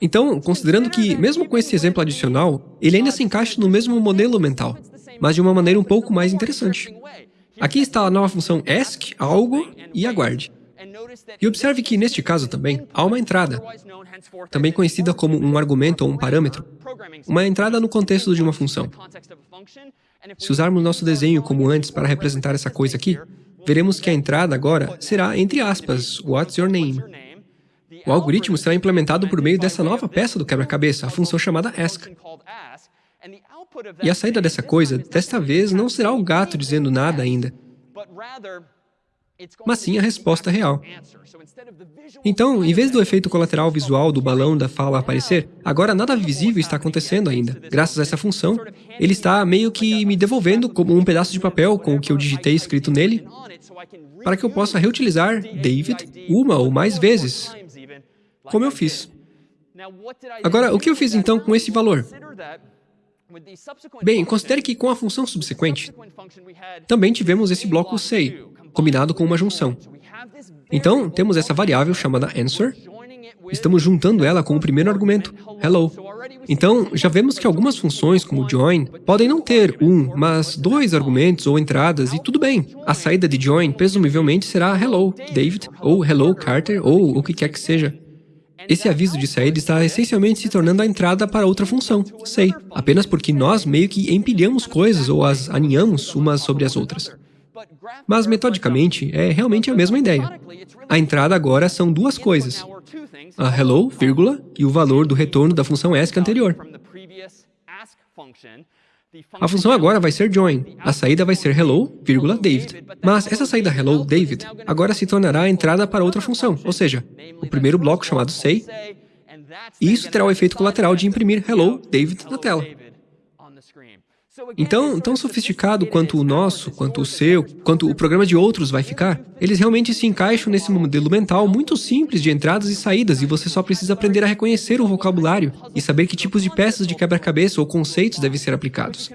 Então, considerando que, mesmo com esse exemplo adicional, ele ainda se encaixa no mesmo modelo mental, mas de uma maneira um pouco mais interessante. Aqui está a nova função ask, algo e aguarde. E observe que, neste caso também, há uma entrada, também conhecida como um argumento ou um parâmetro, uma entrada no contexto de uma função. Se usarmos nosso desenho como antes para representar essa coisa aqui, veremos que a entrada agora será, entre aspas, what's your name? O algoritmo será implementado por meio dessa nova peça do quebra-cabeça, a função chamada ask. E a saída dessa coisa, desta vez, não será o gato dizendo nada ainda, mas sim a resposta real. Então, em vez do efeito colateral visual do balão da fala aparecer, agora nada visível está acontecendo ainda. Graças a essa função, ele está meio que me devolvendo como um pedaço de papel com o que eu digitei escrito nele, para que eu possa reutilizar David uma ou mais vezes, como eu fiz. Agora, o que eu fiz então com esse valor? Bem, considere que com a função subsequente, também tivemos esse bloco say, combinado com uma junção. Então, temos essa variável chamada answer, estamos juntando ela com o primeiro argumento, hello. Então, já vemos que algumas funções, como join, podem não ter um, mas dois argumentos ou entradas, e tudo bem. A saída de join, presumivelmente, será hello, David, ou hello, Carter, ou o que quer que seja. Esse aviso de saída está essencialmente se tornando a entrada para outra função, say, apenas porque nós meio que empilhamos coisas ou as aninhamos umas sobre as outras. Mas, metodicamente, é realmente a mesma ideia. A entrada agora são duas coisas, a hello, vírgula, e o valor do retorno da função ask anterior. A função agora vai ser join, a saída vai ser hello, vírgula, David. Mas essa saída hello, David, agora se tornará a entrada para outra função, ou seja, o primeiro bloco chamado say, e isso terá o efeito colateral de imprimir hello, David na tela. Então, tão sofisticado quanto o nosso, quanto o seu, quanto o programa de outros vai ficar, eles realmente se encaixam nesse modelo mental muito simples de entradas e saídas e você só precisa aprender a reconhecer o vocabulário e saber que tipos de peças de quebra-cabeça ou conceitos devem ser aplicados.